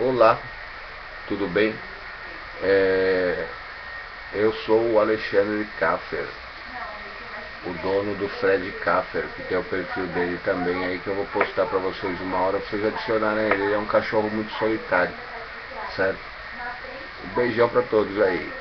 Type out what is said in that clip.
Olá, tudo bem? É, eu sou o Alexandre Kaffer, o dono do Fred Kaffer, que tem o perfil dele também aí que eu vou postar para vocês uma hora, vocês adicionarem ele, ele é um cachorro muito solitário, certo? Um beijão para todos aí.